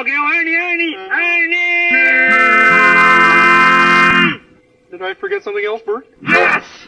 Okay, Ernie, Ernie, Ernie! Did I forget something else, Bert? Yes!